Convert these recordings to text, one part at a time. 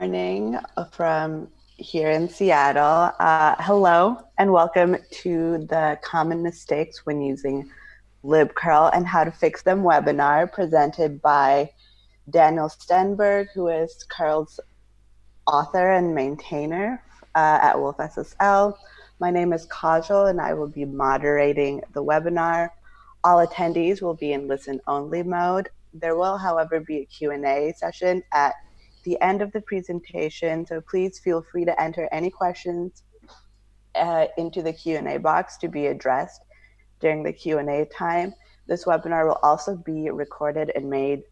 morning from here in Seattle. Uh, hello and welcome to the common mistakes when using libcurl and how to fix them webinar presented by Daniel Stenberg, who is curl's author and maintainer uh, at wolfSSL. My name is Kajal and I will be moderating the webinar. All attendees will be in listen only mode. There will, however, be a Q&A session at the end of the presentation, so please feel free to enter any questions uh, into the Q&A box to be addressed during the Q&A time. This webinar will also be recorded and made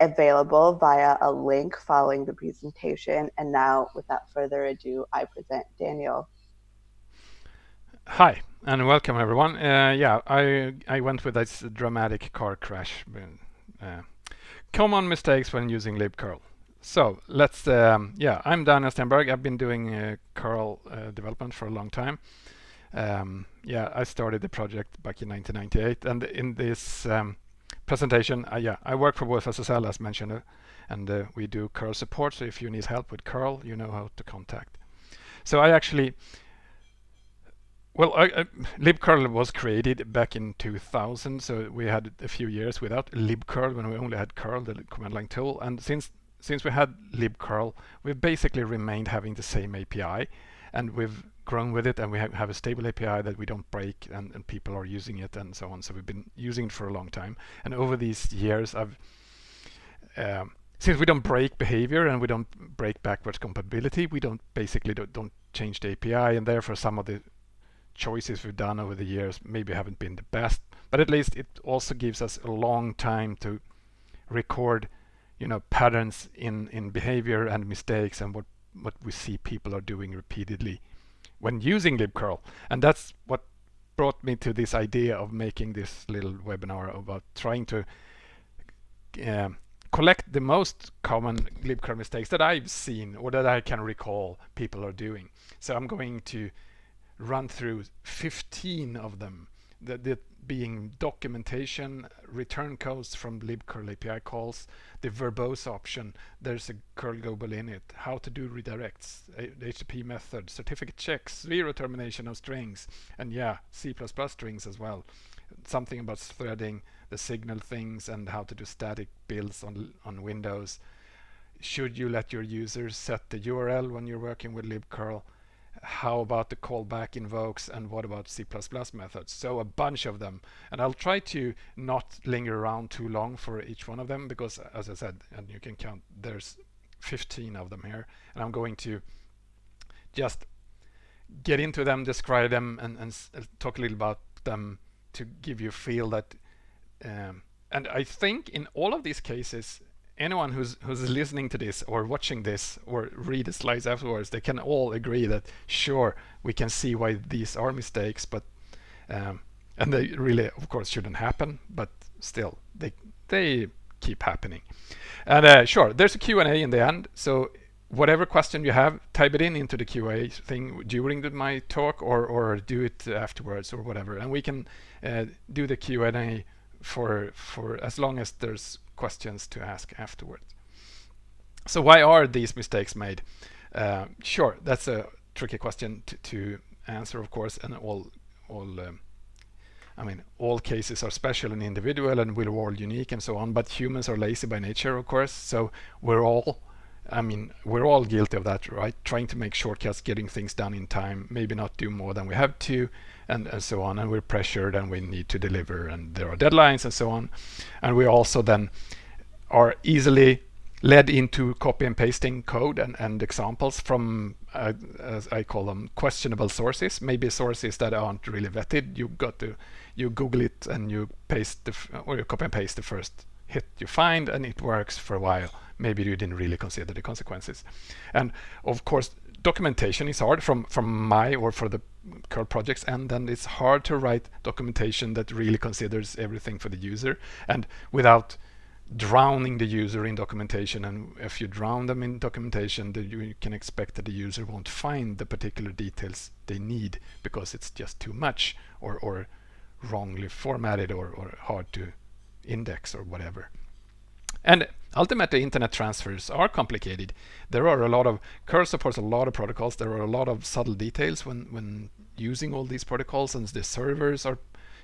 available via a link following the presentation. And now, without further ado, I present Daniel. Hi, and welcome everyone. Uh, yeah, I, I went with this dramatic car crash. Uh, common mistakes when using libcurl. So let's, um, yeah, I'm Daniel Stenberg. I've been doing uh, curl uh, development for a long time. Um, yeah, I started the project back in 1998 and in this um, presentation, uh, yeah, I work for wolfSSL as mentioned uh, and uh, we do curl support. So if you need help with curl, you know how to contact. So I actually, well, I, libcurl was created back in 2000. So we had a few years without libcurl when we only had curl, the command line tool. And since since we had libcurl, we've basically remained having the same API and we've grown with it and we have, a stable API that we don't break and, and, people are using it and so on. So we've been using it for a long time. And over these years, I've um, since we don't break behavior and we don't break backwards compatibility, we don't basically don't, don't change the API and therefore some of the choices we've done over the years maybe haven't been the best, but at least it also gives us a long time to record you know patterns in in behavior and mistakes and what what we see people are doing repeatedly when using libcurl. And that's what brought me to this idea of making this little webinar about trying to uh, collect the most common libcurl mistakes that I've seen or that I can recall people are doing. So I'm going to run through 15 of them that being documentation, return codes from libcurl API calls, the verbose option, there's a curl global init, how to do redirects, the HTTP method, certificate checks, zero termination of strings, and yeah, C++ strings as well. Something about threading, the signal things, and how to do static builds on, on Windows. Should you let your users set the URL when you're working with libcurl? How about the callback invokes and what about C++ methods? So a bunch of them. And I'll try to not linger around too long for each one of them because as I said and you can count there's 15 of them here. And I'm going to just get into them describe them and, and uh, talk a little about them to give you a feel that um, and I think in all of these cases anyone who's who's listening to this or watching this or read the slides afterwards, they can all agree that sure we can see why these are mistakes, but um, and they really of course shouldn't happen, but still they they keep happening. And uh, sure, there's a Q&A in the end, so whatever question you have, type it in into the QA thing during the, my talk or or do it afterwards or whatever, and we can uh, do the Q&A for for as long as there's questions to ask afterwards. So why are these mistakes made? Uh, sure, that's a tricky question to, to, answer, of course, and all all um, I mean, all cases are special and individual and we're all unique and so on, but humans are lazy by nature, of course, so we're all I mean, we're all guilty of that, right? Trying to make shortcuts, getting things done in time, maybe not do more than we have to, and, and so on. And we're pressured and we need to deliver and there are deadlines and so on. And we also then are easily led into copy and pasting code and, and examples from, uh, as I call them, questionable sources, maybe sources that aren't really vetted. You got to, you Google it and you paste the, or you copy and paste the first hit you find and it works for a while maybe you didn't really consider the consequences. And of course, documentation is hard from, from my or for the curl projects and then it's hard to write documentation that really considers everything for the user and without drowning the user in documentation and if you drown them in documentation then you can expect that the user won't find the particular details they need because it's just too much or, or wrongly formatted or, or hard to index or whatever. And ultimately internet transfers are complicated. There are a lot of curl supports a lot of protocols. There are a lot of subtle details when when using all these protocols and the servers are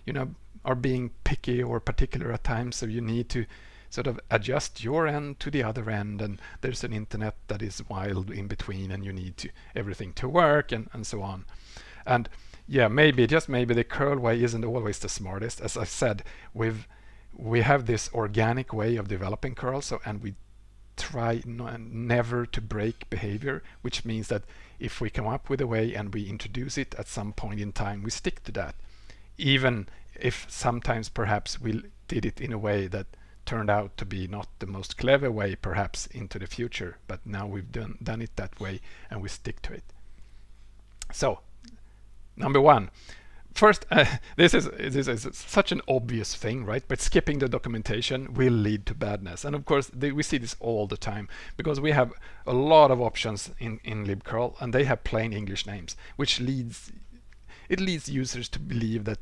you know are being picky or particular at times. So you need to sort of adjust your end to the other end. And there's an internet that is wild in between and you need to everything to work and, and so on. And yeah maybe just maybe the curl way isn't always the smartest. As I said we've we have this organic way of developing curls, so and we try never to break behavior which means that if we come up with a way and we introduce it at some point in time we stick to that. Even if sometimes perhaps we did it in a way that turned out to be not the most clever way perhaps into the future but now we've done done it that way and we stick to it. So number one first uh, this is this is such an obvious thing right? But skipping the documentation will lead to badness. And of course they, we see this all the time because we have a lot of options in in libcurl and they have plain english names which leads it leads users to believe that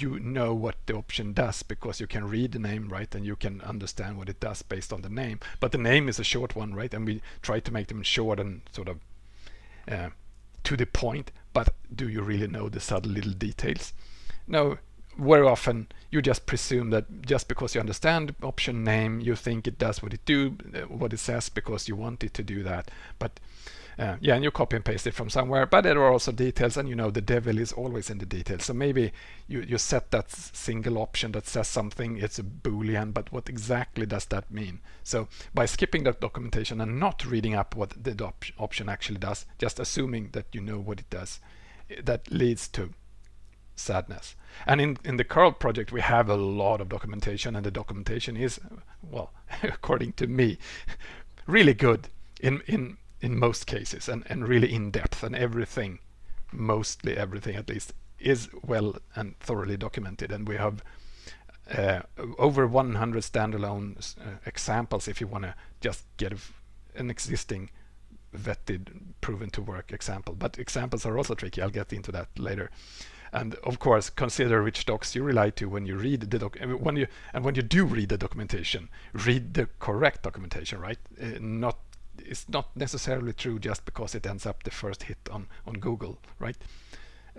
you know what the option does because you can read the name right? And you can understand what it does based on the name. But the name is a short one right? And we try to make them short and sort of uh, to the point but do you really know the subtle little details? No very often you just presume that just because you understand option name you think it does what it do uh, what it says because you want it to do that. But uh, yeah, and you copy and paste it from somewhere, but there are also details and you know the devil is always in the details. So maybe you, you set that single option that says something, it's a boolean, but what exactly does that mean? So by skipping that documentation and not reading up what the op option actually does, just assuming that you know what it does, eh, that leads to sadness. And in, in the curl project, we have a lot of documentation and the documentation is, well, according to me, really good in, in in most cases and, and really in depth and everything mostly everything at least is well and thoroughly documented. And we have uh, over 100 standalone uh, examples if you want to just get an existing vetted proven to work example. But examples are also tricky. I'll get into that later. And of course consider which docs you rely to when you read the doc when you and when you do read the documentation read the correct documentation right? Uh, not it's not necessarily true just because it ends up the first hit on on Google, right?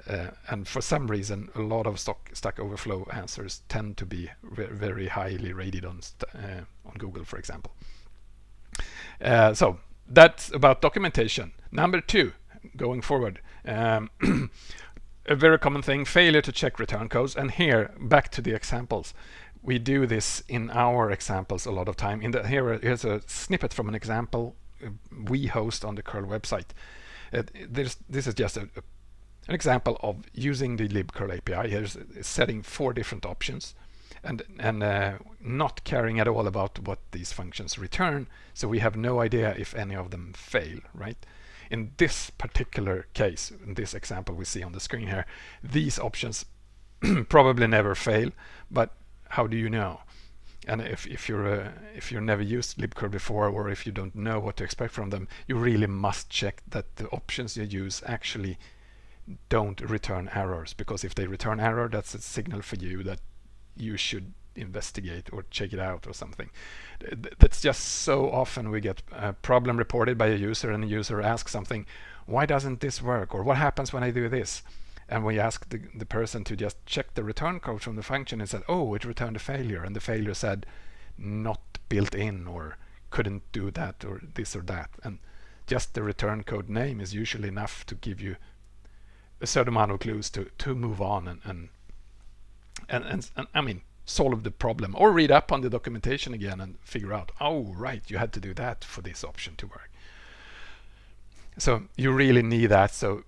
Uh, and for some reason, a lot of stock, Stack Overflow answers tend to be very highly rated on uh, on Google, for example. Uh, so that's about documentation. Number two, going forward, um, a very common thing: failure to check return codes. And here, back to the examples we do this in our examples a lot of time. In the here, here's a snippet from an example we host on the curl website. Uh, this is just a, a, an example of using the libcurl API. Here's setting four different options and and uh, not caring at all about what these functions return. So we have no idea if any of them fail, right? In this particular case, in this example we see on the screen here, these options probably never fail, but how do you know? And if, if you're uh, if you're never used libcurl before or if you don't know what to expect from them you really must check that the options you use actually don't return errors. Because if they return error that's a signal for you that you should investigate or check it out or something. That's just so often we get a problem reported by a user and the user asks something why doesn't this work? or what happens when I do this and we asked the, the person to just check the return code from the function and said oh it returned a failure. And the failure said not built in or couldn't do that or this or that. And just the return code name is usually enough to give you a certain amount of clues to to move on and and and, and, and I mean solve the problem or read up on the documentation again and figure out oh right you had to do that for this option to work. So you really need that. So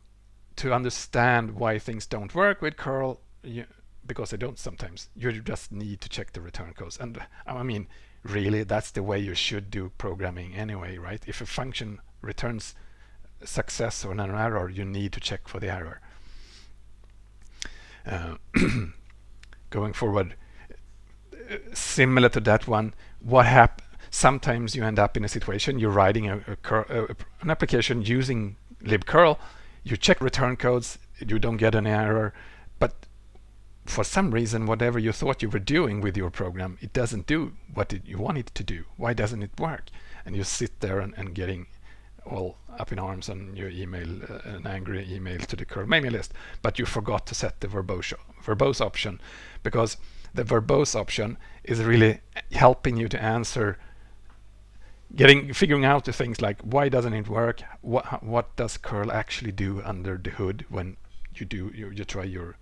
to understand why things don't work with curl you, because they don't sometimes. You just need to check the return codes. And I mean really that's the way you should do programming anyway right? If a function returns success or an error you need to check for the error. Uh, going forward similar to that one what hap sometimes you end up in a situation you're writing a, a, a an application using libcurl you check return codes, you don't get an error, but for some reason, whatever you thought you were doing with your program, it doesn't do what it, you want it to do. Why doesn't it work? And you sit there and, and getting all up in arms on your email, uh, an angry email to the curl mailing list, but you forgot to set the verbose, verbose option because the verbose option is really helping you to answer getting figuring out the things like why doesn't it work what what does curl actually do under the hood when you do you, you try your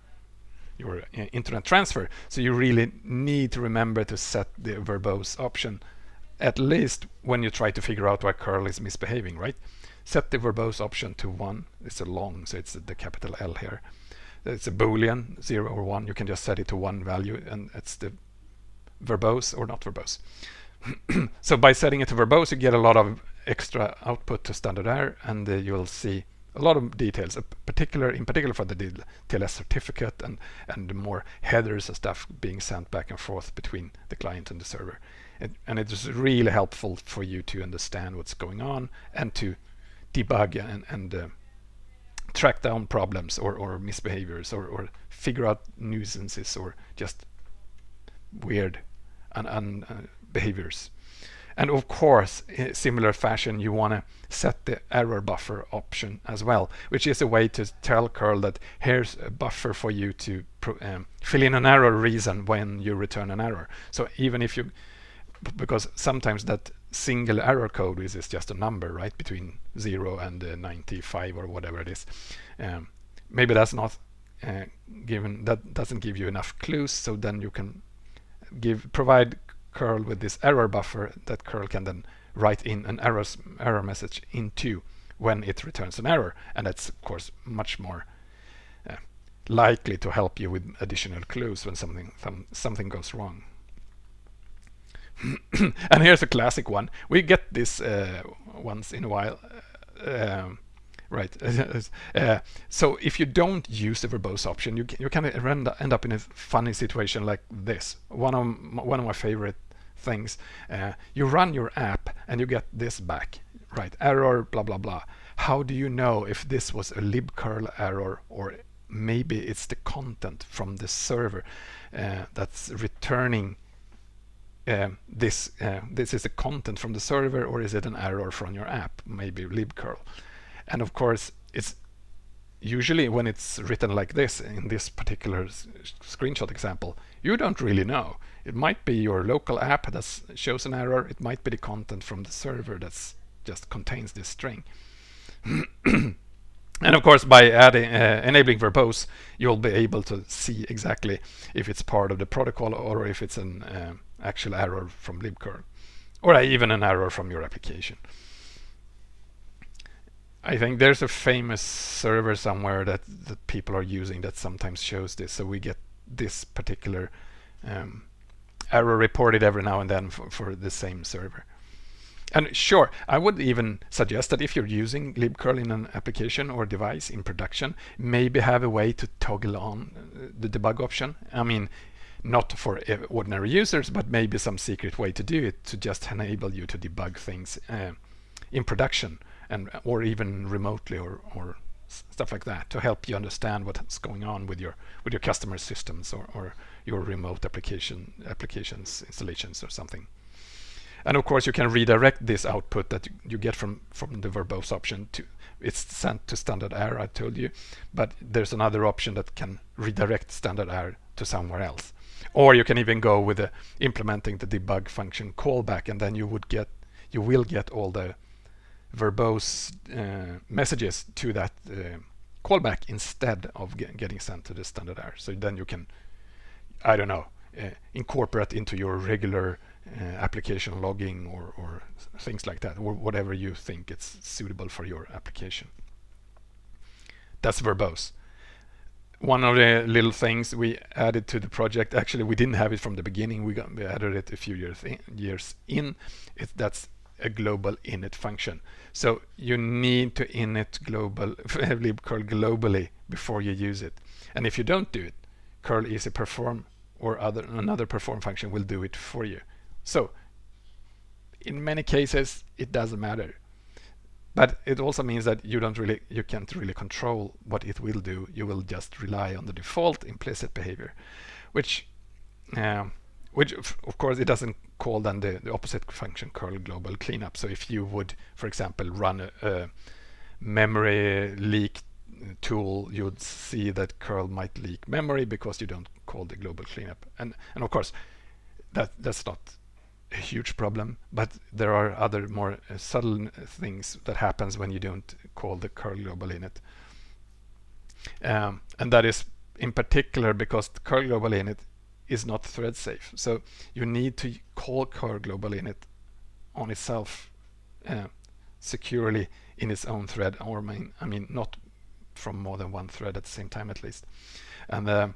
your uh, internet transfer. So you really need to remember to set the verbose option at least when you try to figure out why curl is misbehaving, right? Set the verbose option to one. It's a long, so it's the capital L here. It's a boolean, zero or one. You can just set it to one value and it's the verbose or not verbose. so by setting it to verbose, you get a lot of extra output to standard error and uh, you'll see a lot of details, particular in particular for the TLS certificate and and more headers and stuff being sent back and forth between the client and the server. It, and it's really helpful for you to understand what's going on and to debug and, and uh, track down problems or, or misbehaviors or, or figure out nuisances or just weird and, and uh, behaviors. And of course, in similar fashion, you want to set the error buffer option as well, which is a way to tell curl that here's a buffer for you to um, fill in an error reason when you return an error. So even if you, because sometimes that single error code is, is just a number, right, between 0 and uh, 95 or whatever it is. Um, maybe that's not uh, given, that doesn't give you enough clues, so then you can give provide curl with this error buffer that curl can then write in an error, error message into when it returns an error. And that's, of course, much more uh, likely to help you with additional clues when something, some, something goes wrong. and here's a classic one. We get this uh, once in a while. Uh, um, Right. uh, so if you don't use the verbose option, you you kind of end up in a funny situation like this. One of one of my favorite things. Uh, you run your app and you get this back, right? Error, blah blah blah. How do you know if this was a libcurl error or maybe it's the content from the server uh, that's returning uh, this uh, this is the content from the server or is it an error from your app maybe libcurl and of course, it's usually when it's written like this, in this particular screenshot example, you don't really know. It might be your local app that shows an error. It might be the content from the server that just contains this string. and of course, by adding uh, enabling verbose, you'll be able to see exactly if it's part of the protocol or if it's an uh, actual error from libcurl, or even an error from your application. I think there's a famous server somewhere that, that people are using that sometimes shows this. So we get this particular um, error reported every now and then for, for, the same server. And sure, I would even suggest that if you're using libcurl in an application or device in production, maybe have a way to toggle on uh, the debug option. I mean, not for ordinary users, but maybe some secret way to do it to just enable you to debug things uh, in production and or even remotely or, or stuff like that to help you understand what's going on with your with your customer systems or, or your remote application applications installations or something. And of course you can redirect this output that you get from from the verbose option to it's sent to standard error I told you but there's another option that can redirect standard error to somewhere else or you can even go with the implementing the debug function callback and then you would get you will get all the verbose uh, messages to that uh, callback instead of get, getting sent to the standard error. So then you can, I don't know, uh, incorporate into your regular application logging or, or things like that, or whatever you think it's suitable for your application. That's verbose. One of the little things we added to the project, actually we didn't have it from the beginning, we, got, we added it a few years in, years in. It, that's a global init function. So you need to init global libcurl globally before you use it. And if you don't do it, curl easy perform or other another perform function will do it for you. So in many cases, it doesn't matter. but it also means that you don't really you can't really control what it will do you will just rely on the default implicit behavior which um, which of course it doesn't call then the, the opposite function curl global cleanup. So if you would for example run a, a memory leak tool you'd see that curl might leak memory because you don't call the global cleanup. And and of course that that's not a huge problem but there are other more uh, subtle things that happens when you don't call the curl global init. Um, and that is in particular because curl global init is not thread safe. So you need to call curl global init on itself uh, securely in its own thread or main I mean not from more than one thread at the same time at least. And uh,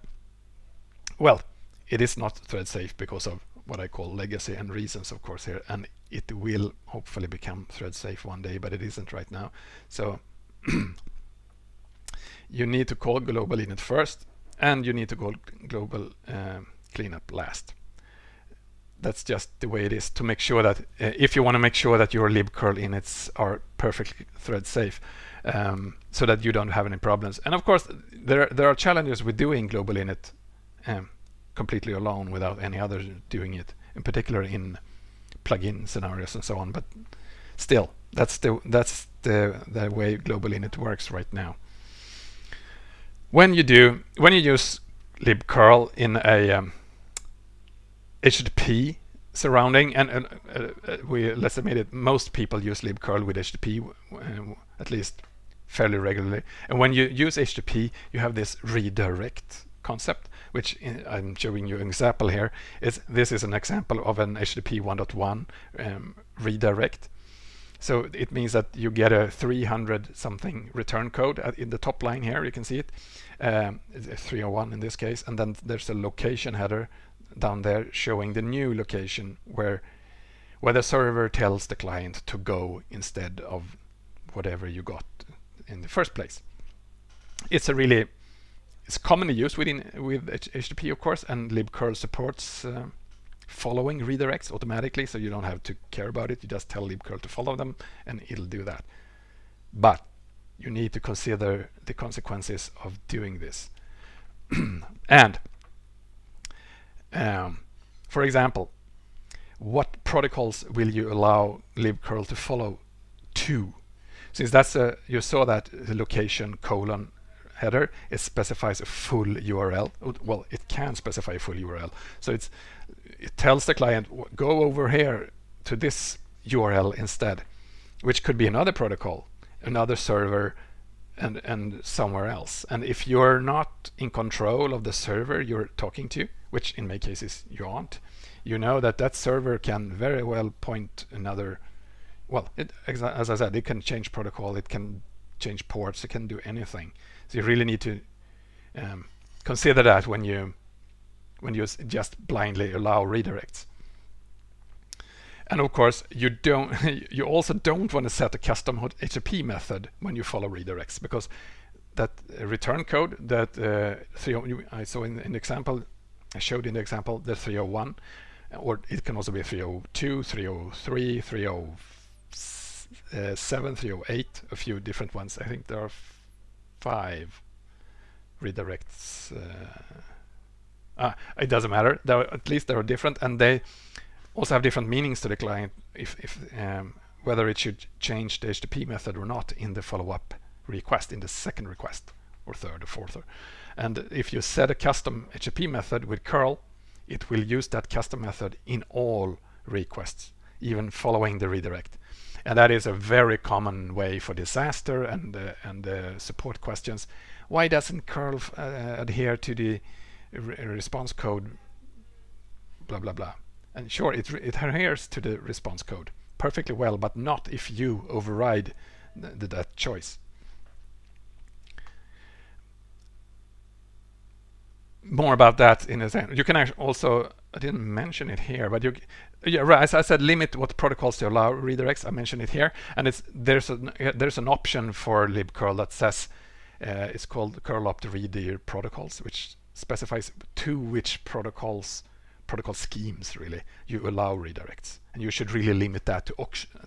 well it is not thread safe because of what I call legacy and reasons of course here and it will hopefully become thread safe one day but it isn't right now. So you need to call global init first and you need to call global uh, cleanup last. That's just the way it is to make sure that uh, if you want to make sure that your libcurl inits are perfectly thread safe um, so that you don't have any problems. And of course there there are challenges with doing global init um, completely alone without any others doing it in particular in plugin scenarios and so on. But still that's the that's the the way global init works right now. When you do when you use libcurl in a um, HTTP surrounding and, and uh, we let's admit it most people use libcurl with HTTP uh, at least fairly regularly. And when you use HTTP you have this redirect concept which I'm showing you an example here. Is this is an example of an HTTP 1.1 um, redirect. So it means that you get a 300 something return code in the top line here you can see it. Um, 301 in this case and then there's a location header down there showing the new location where where the server tells the client to go instead of whatever you got in the first place. It's a really it's commonly used within with HTTP of course and libcurl supports uh, following redirects automatically so you don't have to care about it. You just tell libcurl to follow them and it'll do that. But you need to consider the consequences of doing this. And um, for example, what protocols will you allow libcurl to follow to? Since that's a, you saw that the location colon header, it specifies a full URL. Well, it can specify a full URL. So it's it tells the client, go over here to this URL instead, which could be another protocol, another server, and, and somewhere else. And if you're not in control of the server you're talking to, which in many cases you aren't, you know that that server can very well point another, well, it, as I said, it can change protocol, it can change ports, it can do anything. So you really need to um, consider that when you when you just blindly allow redirects. And of course, you don't. you also don't want to set a custom HTTP method when you follow redirects because that return code that uh, I saw in, in the example I showed in the example the 301 or it can also be 302, 303, 307, 308, a few different ones. I think there are five redirects. Uh, ah, it doesn't matter. At least they are different, and they also have different meanings to the client. If, if um, whether it should change the HTTP method or not in the follow-up request, in the second request, or third, or fourth, and if you set a custom HTTP method with curl, it will use that custom method in all requests, even following the redirect. And that is a very common way for disaster and uh, and uh, support questions. Why doesn't curl uh, adhere to the re response code? Blah blah blah. And sure, it it adheres to the response code perfectly well, but not if you override the, that choice. more about that in a second. You can also, I didn't mention it here, but you, yeah, right, as I said, limit what protocols to allow redirects. I mentioned it here, and it's there's an there's an option for libcurl that says uh, it's called curl opt redir protocols, which specifies to which protocols protocol schemes really. You allow redirects, and you should really limit that to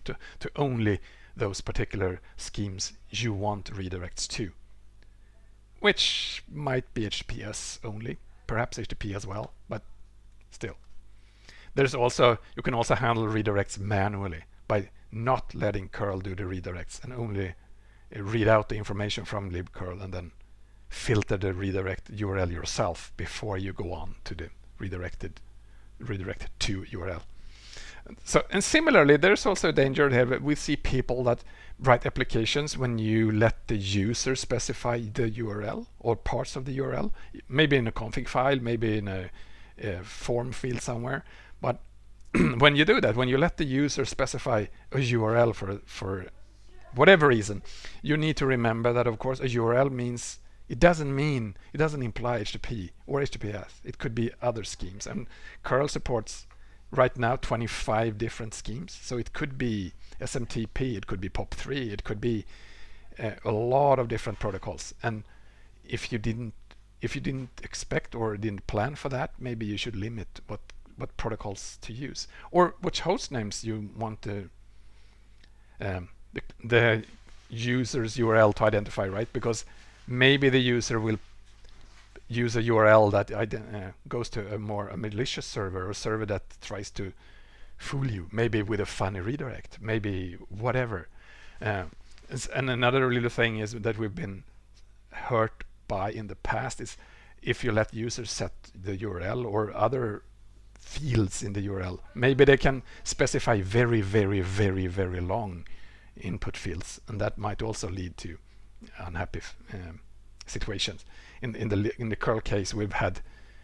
to, to only those particular schemes you want redirects to, which might be HTTPS only, perhaps HTTP as well, but still. There's also, you can also handle redirects manually by not letting curl do the redirects and only uh, read out the information from libcurl and then filter the redirect URL yourself before you go on to the redirected redirected to URL. So and similarly, there's also a danger here. We see people that write applications when you let the user specify the URL or parts of the URL, maybe in a config file, maybe in a, a form field somewhere. But when you do that, when you let the user specify a URL for for whatever reason, you need to remember that of course a URL means it doesn't mean it doesn't imply HTTP or HTTPS. It could be other schemes, and curl supports right now 25 different schemes. So it could be SMTP, it could be POP3, it could be uh, a lot of different protocols. And if you didn't if you didn't expect or didn't plan for that, maybe you should limit what what protocols to use or which host names you want to um, the, the user's URL to identify, right? Because maybe the user will use a URL that uh, goes to a more a malicious server or server that tries to fool you, maybe with a funny redirect, maybe whatever. Uh, and another little thing is that we've been hurt by in the past is if you let users set the URL or other fields in the URL, maybe they can specify very, very, very, very long input fields, and that might also lead to unhappy um, situations. In in the in the curl case we've had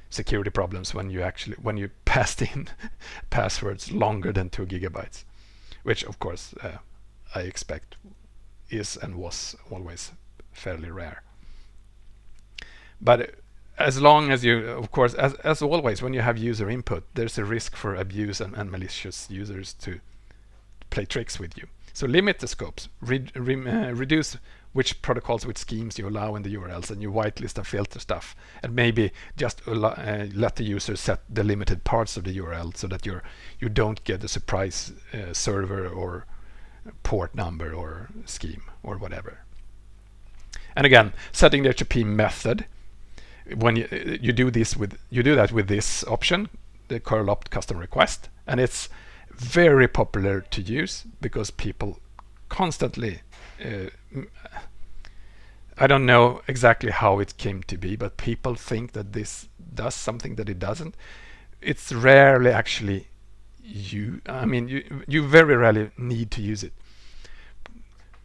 security problems when you actually when you passed in passwords longer than two gigabytes which of course uh, I expect is and was always fairly rare. But as long as you of course as, as always when you have user input there's a risk for abuse and, and malicious users to play tricks with you. So limit the scopes re, re, uh, reduce which protocols, which schemes you allow in the URLs, and you whitelist and filter stuff, and maybe just allow, uh, let the user set the limited parts of the URL so that you're you don't get a surprise uh, server or port number or scheme or whatever. And again, setting the HTTP method when you uh, you do this with you do that with this option, the curl opt custom request, and it's very popular to use because people constantly Uh, I don't know exactly how it came to be, but people think that this does something that it doesn't. It's rarely actually you. I mean, you you very rarely need to use it.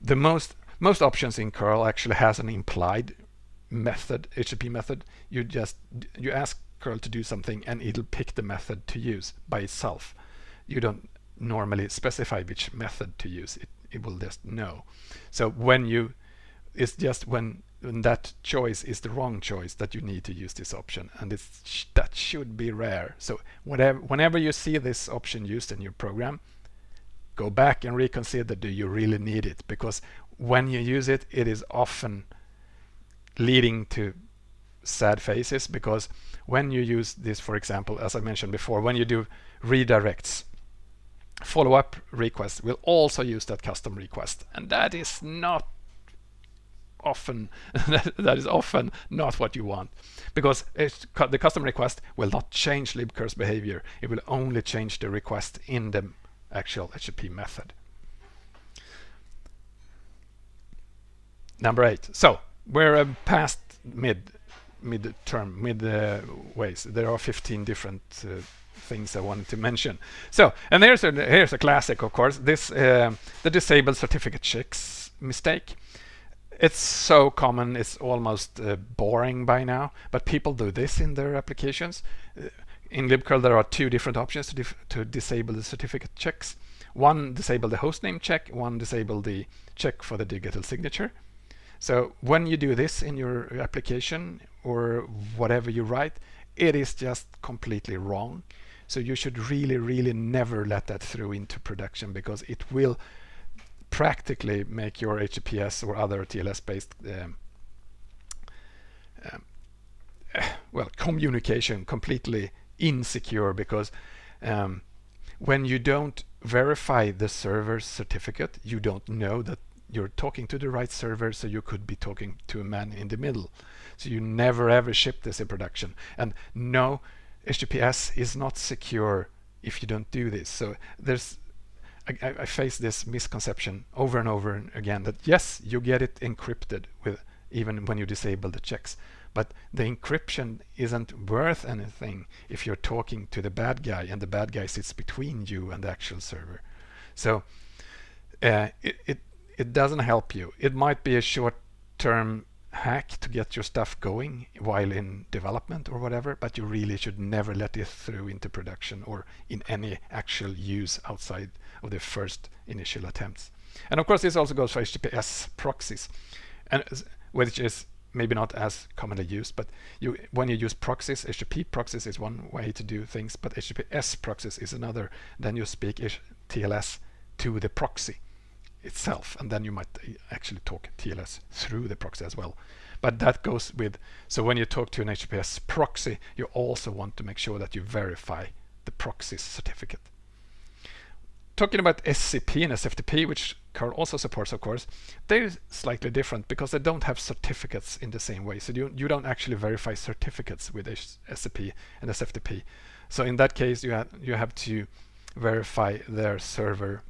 The most most options in curl actually has an implied method, HTTP method. You just you ask curl to do something, and it'll pick the method to use by itself. You don't normally specify which method to use. It it will just know. So when you, it's just when, when that choice is the wrong choice that you need to use this option, and it's that should be rare. So whatever, whenever you see this option used in your program, go back and reconsider do you really need it because when you use it, it is often leading to sad faces because when you use this, for example, as I mentioned before, when you do redirects, follow-up request will also use that custom request and that is not often that is often not what you want because the custom request will not change libcurl's behavior. It will only change the request in the actual HTTP method. Number eight. So we're uh, past mid mid term mid uh, ways. There are 15 different uh, things I wanted to mention. So, and here's a here's a classic, of course. This uh, the disabled certificate checks mistake. It's so common, it's almost uh, boring by now, but people do this in their applications. Uh, in libcurl, there are two different options to, to disable the certificate checks. One disable the hostname check, one disable the check for the digital signature. So when you do this in your application or whatever you write, it is just completely wrong. So you should really, really never let that through into production because it will practically make your HTTPS or other TLS-based um, um, well communication completely insecure because um, when you don't verify the server's certificate, you don't know that you're talking to the right server, so you could be talking to a man in the middle. So you never ever ship this in production. And no, HTTPS is not secure if you don't do this. So there's I, I face this misconception over and over again that yes, you get it encrypted with even when you disable the checks. But the encryption isn't worth anything if you're talking to the bad guy and the bad guy sits between you and the actual server. So uh, it, it, it doesn't help you. It might be a short-term hack to get your stuff going while in development or whatever, but you really should never let it through into production or in any actual use outside of the first initial attempts. And of course, this also goes for HTTPS proxies, and which is maybe not as commonly used, but you when you use proxies, HTTP proxies is one way to do things, but HTTPS proxies is another. Then you speak TLS to the proxy itself and then you might uh, actually talk TLS through the proxy as well. But that goes with so when you talk to an HTTPS proxy you also want to make sure that you verify the proxy certificate. Talking about SCP and SFTP which curl also supports of course they're slightly different because they don't have certificates in the same way. So you, you don't actually verify certificates with SCP and SFTP so in that case you have you have to verify their server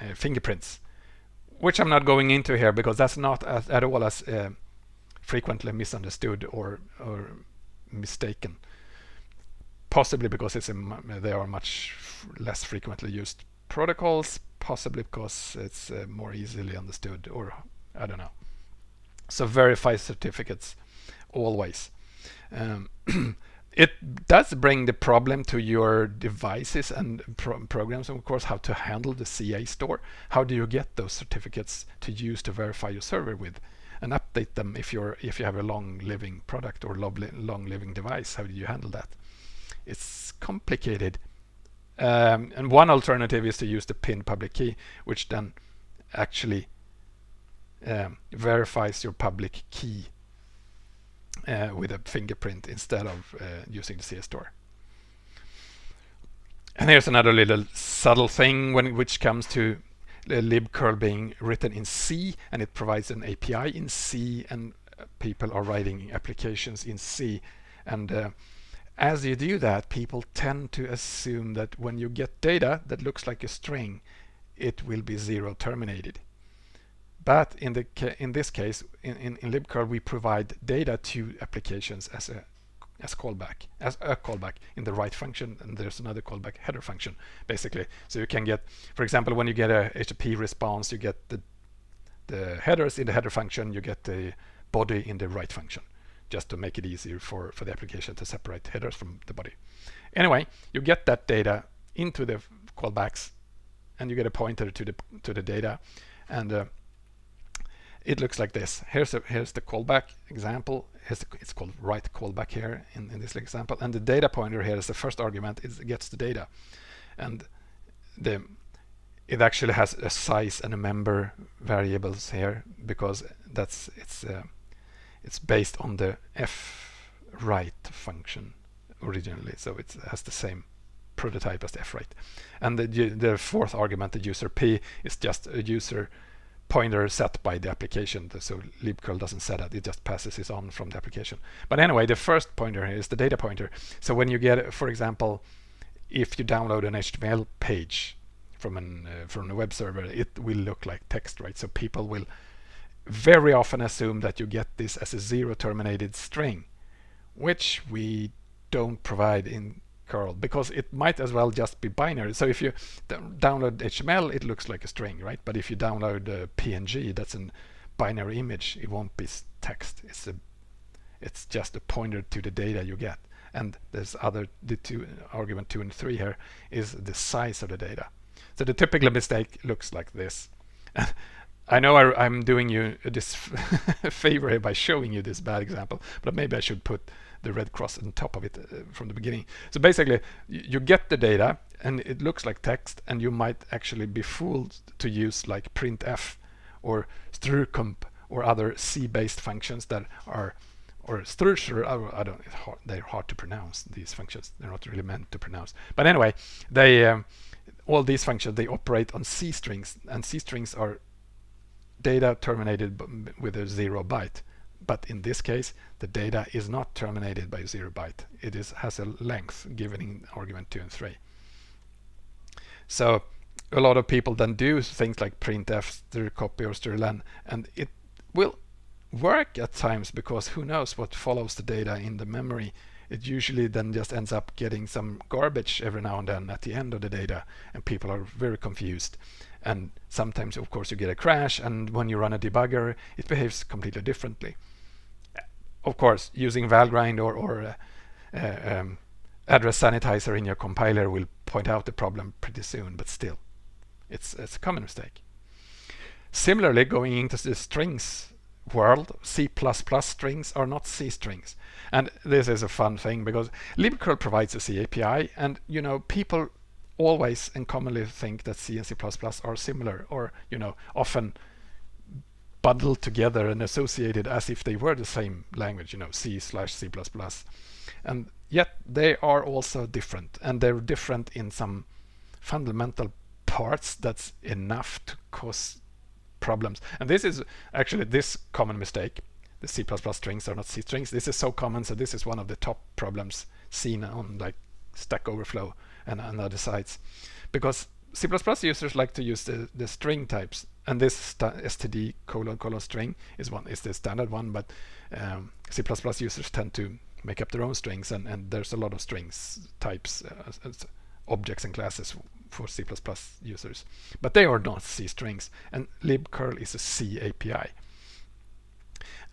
uh, fingerprints which I'm not going into here because that's not as, at all as uh, frequently misunderstood or, or mistaken. Possibly because it's a, they are much less frequently used protocols, possibly because it's uh, more easily understood or I don't know. So verify certificates always. Um, it does bring the problem to your devices and pro programs, and of course, how to handle the CA store. How do you get those certificates to use to verify your server with and update them if you're if you have a long living product or long living device? How do you handle that? It's complicated. Um, and one alternative is to use the pin public key, which then actually um, verifies your public key uh, with a fingerprint instead of uh, using the CA store. And here's another little subtle thing when which comes to libcurl being written in C and it provides an API in C and uh, people are writing applications in C and uh, as you do that people tend to assume that when you get data that looks like a string it will be zero terminated but in the in this case, in, in, in libcurl, we provide data to applications as a as callback, as a callback in the write function, and there's another callback header function, basically. So you can get, for example, when you get a HTTP response, you get the the headers in the header function, you get the body in the write function, just to make it easier for, for the application to separate headers from the body. Anyway, you get that data into the callbacks, and you get a pointer to the to the data, and uh, it looks like this. Here's a, here's the callback example. The, it's called write callback here in, in this example, and the data pointer here is the first argument. It gets the data, and the it actually has a size and a member variables here because that's it's uh, it's based on the f write function originally, so it has the same prototype as the f write. And the the fourth argument, the user p, is just a user pointer set by the application. So libcurl doesn't set it, it just passes it on from the application. But anyway, the first pointer is the data pointer. So when you get, for example, if you download an HTML page from an uh, from a web server, it will look like text, right? So people will very often assume that you get this as a zero terminated string, which we don't provide in curl because it might as well just be binary. So if you download HTML, it looks like a string, right? But if you download uh, a PNG, that's a binary image, it won't be text. It's a it's just a pointer to the data you get. And there's other the two argument two and three here is the size of the data. So the typical mistake looks like this. I know I, am doing you this favor by showing you this bad example, but maybe I should put the red cross on top of it uh, from the beginning. So basically, you get the data and it looks like text, and you might actually be fooled to use like printf or strcmp or other C-based functions that are or structure, I don't, hard, they're hard to pronounce, these functions. They're not really meant to pronounce. But anyway, they um, all these functions, they operate on C strings, and C strings are data terminated with a zero byte. But in this case, the data is not terminated by zero byte. It is has a length given in argument 2 and 3. So a lot of people then do things like printf, copy or strlen, and it will work at times because who knows what follows the data in the memory. It usually then just ends up getting some garbage every now and then at the end of the data and people are very confused. And sometimes of course you get a crash and when you run a debugger it behaves completely differently. Of course using Valgrind or, or uh, uh, um, address sanitizer in your compiler will point out the problem pretty soon but still it's, it's a common mistake. Similarly going into the strings world, C++ strings are not C strings. And this is a fun thing because libcurl provides a C API and you know people always and commonly think that C and C++ are similar or you know often bundled together and associated as if they were the same language, you know, C slash C++. And yet they are also different and they're different in some fundamental parts that's enough to cause problems. And this is actually this common mistake. The C++ strings are not C strings. This is so common, so this is one of the top problems seen on like Stack Overflow and, and other sites. Because C++ users like to use the, the string types, and this std colon colon string is one is the standard one, but um, C++ users tend to make up their own strings, and, and there's a lot of strings types, uh, objects and classes for C++ users. But they are not C strings, and libcurl is a C API.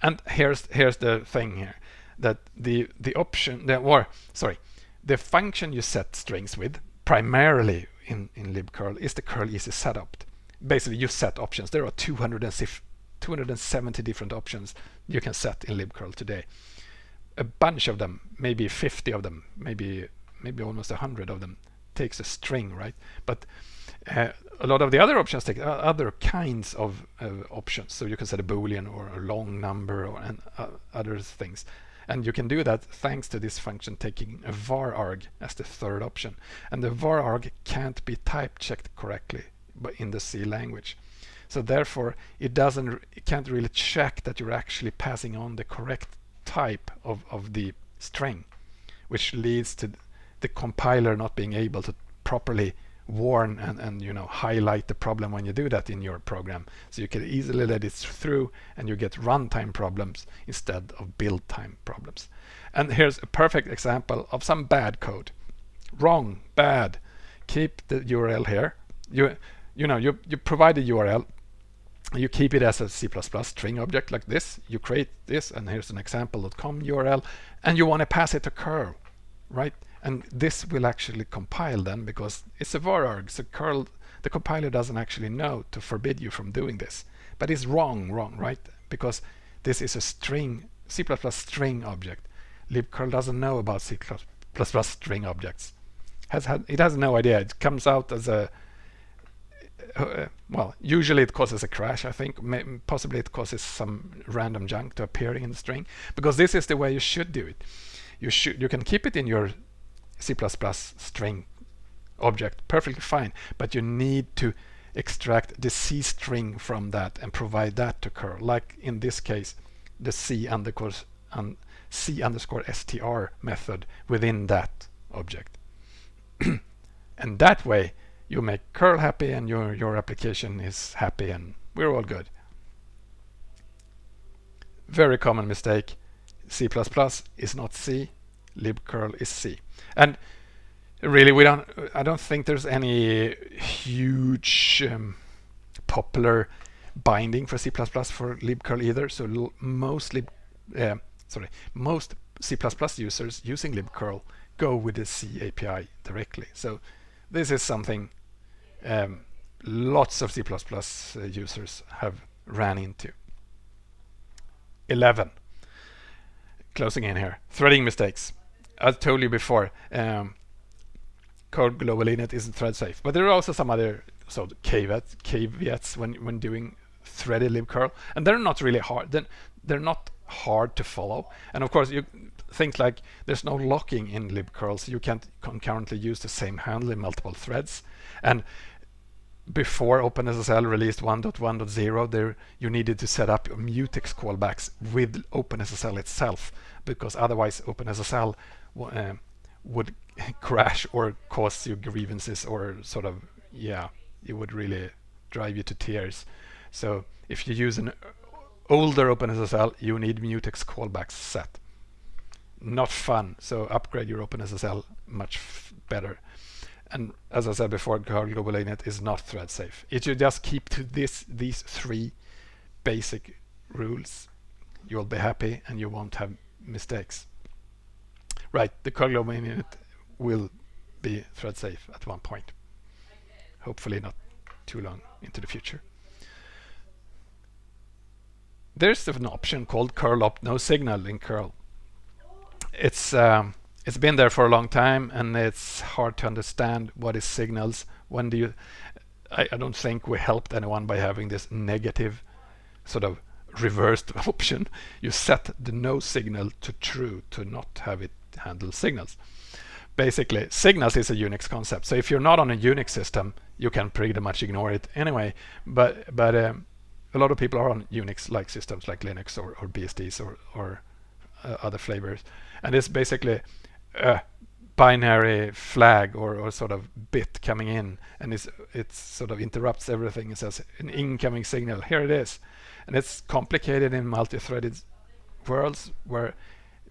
And here's here's the thing here, that the the option, the, or sorry, the function you set strings with primarily in in libcurl is the curl easy setopt. Basically, you set options. There are 270 different options you can set in libcurl today. A bunch of them, maybe 50 of them, maybe maybe almost 100 of them takes a string, right? But uh, a lot of the other options take other kinds of uh, options. So you can set a boolean or a long number or and uh, other things. And you can do that thanks to this function taking a var arg as the third option. And the var arg can't be type checked correctly in the C language. So therefore it doesn't it can't really check that you're actually passing on the correct type of, of the string, which leads to the compiler not being able to properly warn and, and you know highlight the problem when you do that in your program. So you can easily let it through and you get runtime problems instead of build time problems. And here's a perfect example of some bad code. Wrong bad. Keep the URL here. You you know you you provide the URL you keep it as a C++ string object like this you create this and here's an example.com URL and you want to pass it to curl right and this will actually compile then because it's a var arg, so curl, the compiler doesn't actually know to forbid you from doing this. But it's wrong, wrong, right? Because this is a string, C++ string object. libcurl doesn't know about C++ string objects. Has had, it has no idea. It comes out as a uh, well, usually it causes a crash, I think. May, possibly it causes some random junk to appear in the string, because this is the way you should do it. You should you can keep it in your C++ string object perfectly fine but you need to extract the C string from that and provide that to curl like in this case the C underscore um, C underscore str method within that object and that way you make curl happy and your your application is happy and we're all good very common mistake C++ is not C libcurl is C. And really, we don't. I don't think there's any huge um, popular binding for C++ for libcurl either. So most lib, uh, sorry, most C++ users using libcurl go with the C API directly. So this is something um, lots of C++ uh, users have ran into. 11. Closing in here. Threading mistakes. I told you before, um, curl global init isn't thread safe, but there are also some other so caveats, caveats when when doing threaded libcurl, and they're not really hard. Then they're not hard to follow. And of course, you things like there's no locking in libcurl, so you can't concurrently use the same handle in multiple threads. And before OpenSSL released 1.1.0, there you needed to set up mutex callbacks with OpenSSL itself, because otherwise OpenSSL uh, would crash or cause you grievances or sort of yeah, it would really drive you to tears. So if you use an older OpenSSL, you need mutex callbacks set. Not fun. So upgrade your OpenSSL much better and as I said before, curl global is not thread safe. If you just keep to this these three basic rules, you'll be happy and you won't have mistakes. Right, the curl global will be thread safe at one point. Hopefully not too long into the future. There's an option called curl opt no signal in curl. It's um, it's been there for a long time and it's hard to understand what is signals. When do you I, I, don't think we helped anyone by having this negative sort of reversed option. You set the no signal to true to not have it handle signals. Basically signals is a unix concept. So if you're not on a unix system you can pretty much ignore it anyway. But but um, a lot of people are on unix like systems like linux or, or bsds or, or uh, other flavors and it's basically a binary flag or, or sort of bit coming in and it's it sort of interrupts everything. It says an incoming signal here it is. And it's complicated in multi-threaded worlds where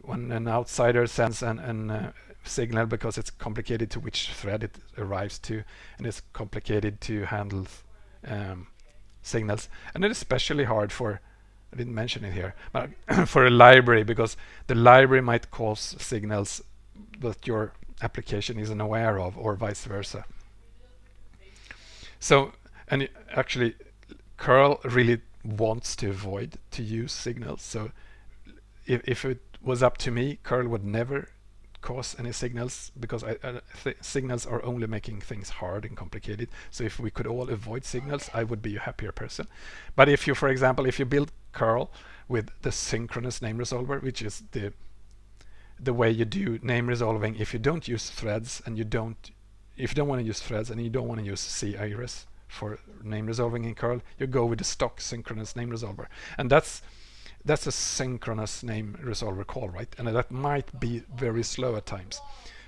when an outsider sends an, an uh, signal because it's complicated to which thread it arrives to and it's complicated to handle um, signals. And it's especially hard for I didn't mention it here but for a library because the library might cause signals that your application isn't aware of or vice versa. So, and actually curl really wants to avoid to use signals. So if, if it was up to me, curl would never cause any signals because I, th signals are only making things hard and complicated. So if we could all avoid signals, I would be a happier person. But if you, for example, if you build curl with the synchronous name resolver, which is the the way you do name resolving if you don't use threads and you don't if you don't want to use threads and you don't want to use C-Ares for name resolving in curl you go with the stock synchronous name resolver and that's that's a synchronous name resolver call right and that might be very slow at times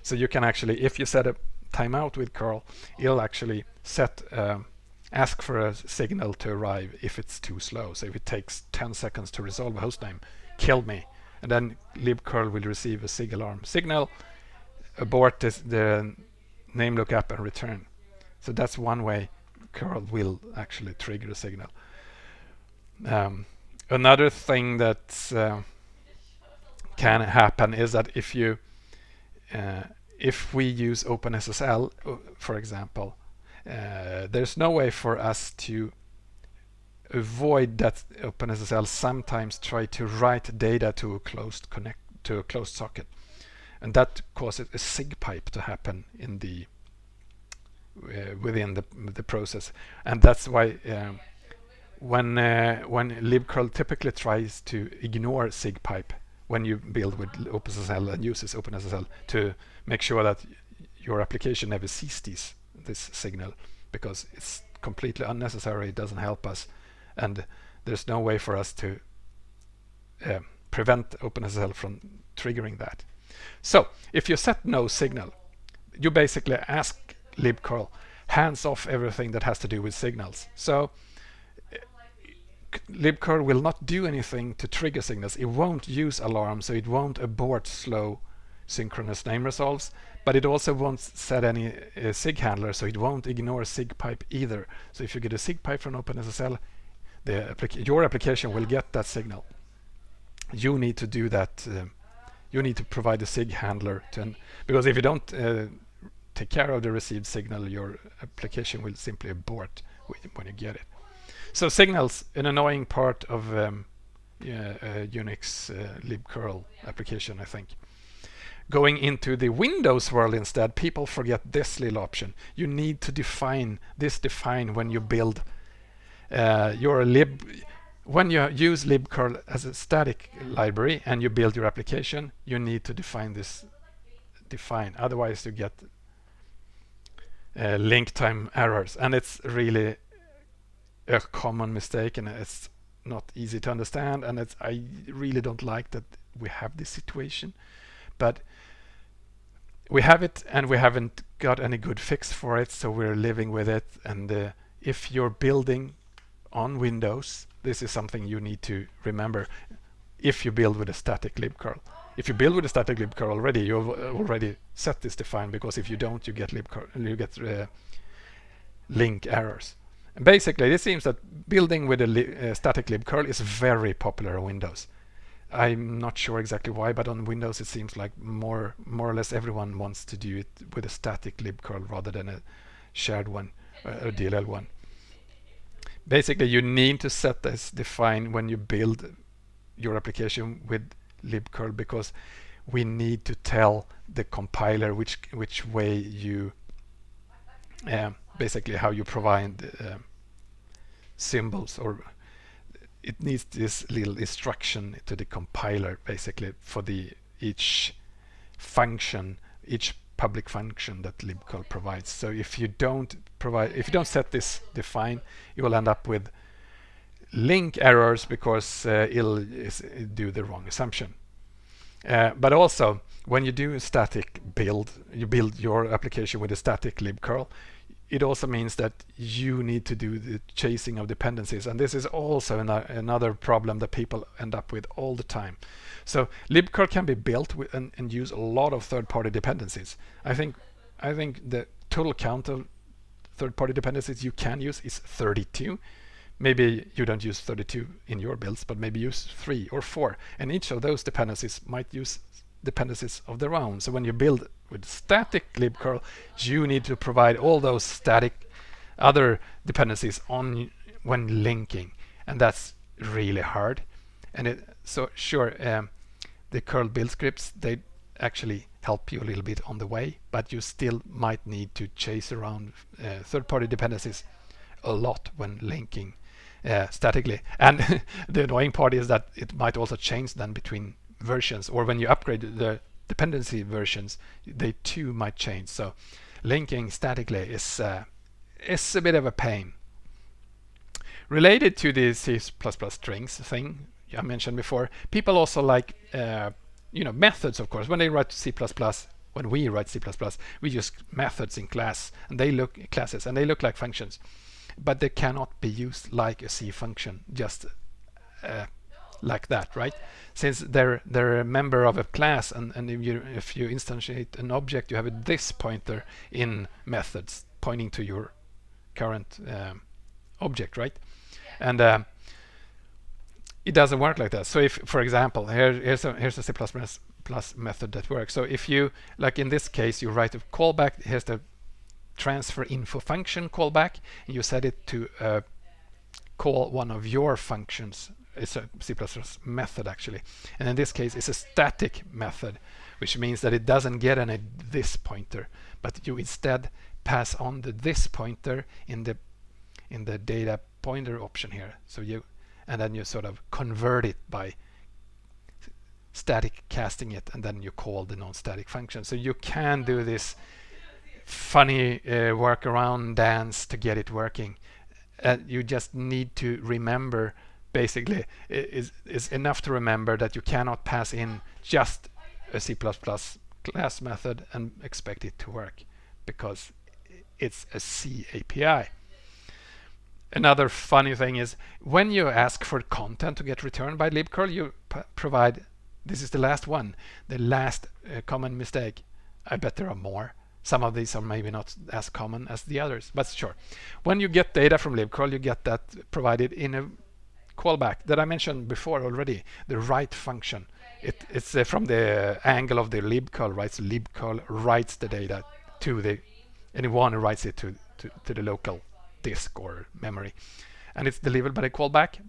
so you can actually if you set a timeout with curl it'll actually set uh, ask for a signal to arrive if it's too slow so if it takes 10 seconds to resolve a hostname kill me and then libcurl will receive a sig alarm signal, abort this, the name lookup and return. So that's one way curl will actually trigger a signal. Um, another thing that uh, can happen is that if you uh, if we use OpenSSL, uh, for example, uh, there's no way for us to avoid that OpenSSL sometimes try to write data to a closed connect to a closed socket. And that causes a sig pipe to happen in the uh, within the the process. And that's why um, when uh, when libcurl typically tries to ignore sigpipe when you build with OpenSSL and uses OpenSSL to make sure that your application never sees these this signal because it's completely unnecessary it doesn't help us and there's no way for us to uh, prevent OpenSSL from triggering that. So if you set no signal, you basically ask libcurl hands off everything that has to do with signals. So libcurl will not do anything to trigger signals. It won't use alarms, so it won't abort slow synchronous name resolves, but it also won't set any uh, sig handler, so it won't ignore sig pipe either. So if you get a sig pipe from OpenSSL, your application will get that signal. You need to do that. Uh, you need to provide a SIG handler to, because if you don't uh, take care of the received signal, your application will simply abort when you get it. So signals, an annoying part of um, uh, Unix uh, libcurl application, I think. Going into the Windows world instead, people forget this little option. You need to define this define when you build uh, your lib when you use libcurl as a static library and you build your application, you need to define this define. Otherwise, you get uh, link time errors, and it's really a common mistake, and it's not easy to understand. And it's I really don't like that we have this situation, but we have it, and we haven't got any good fix for it, so we're living with it. And uh, if you're building on Windows, this is something you need to remember if you build with a static libcurl. If you build with a static libcurl already, you've already set this defined because if you don't, you get libcurl, you get uh, link errors. And basically, it seems that building with a li uh, static libcurl is very popular on Windows. I'm not sure exactly why, but on Windows it seems like more more or less everyone wants to do it with a static libcurl rather than a shared one, a DLL one basically you need to set this define when you build your application with libcurl because we need to tell the compiler which which way you uh, basically how you provide uh, symbols or it needs this little instruction to the compiler basically for the each function each public function that libcurl provides. So if you don't provide, if you don't set this define, you will end up with link errors because uh, it'll do the wrong assumption. Uh, but also, when you do a static build, you build your application with a static libcurl, it also means that you need to do the chasing of dependencies. And this is also an another problem that people end up with all the time. So libcurl can be built and, and, use a lot of third-party dependencies. I think I think the total count of third-party dependencies you can use is 32. Maybe you don't use 32 in your builds, but maybe use three or four. And each of those dependencies might use dependencies of their own. So when you build with static libcurl, you need to provide all those static other dependencies on when linking, and that's really hard. And it so sure um, the curl build scripts, they actually help you a little bit on the way, but you still might need to chase around uh, third-party dependencies a lot when linking uh, statically. And the annoying part is that it might also change then between versions, or when you upgrade the dependency versions, they too might change. So linking statically is uh, is a bit of a pain. Related to the C++ strings thing, I mentioned before, people also like uh, you know methods. Of course, when they write C++, when we write C++, we use methods in class, and they look classes, and they look like functions, but they cannot be used like a C function, just uh, like that, right? Since they're they're a member of a class, and and if you if you instantiate an object, you have a this pointer in methods pointing to your current um, object, right? And uh, it doesn't work like that. So if, for example, here, here's a here's a C++ plus method that works. So if you, like in this case, you write a callback, here's the transfer info function callback, and you set it to uh, call one of your functions. It's a C++ method actually, and in this case, it's a static method, which means that it doesn't get any this pointer, but you instead pass on the this pointer in the in the data pointer option here. So you and then you sort of convert it by static casting it and then you call the non-static function. So you can do this funny uh, workaround dance to get it working. Uh, you just need to remember basically is is enough to remember that you cannot pass in just a C++ class method and expect it to work because it's a C API. Another funny thing is when you ask for content to get returned by libcurl, you provide, this is the last one, the last uh, common mistake. I bet there are more. Some of these are maybe not as common as the others, but sure. When you get data from libcurl, you get that provided in a callback that I mentioned before already, the write function. It, it's uh, from the angle of the libcurl, right? So libcurl writes the data to the, anyone who writes it to, to, to the local disk or memory. And it's delivered by the callback.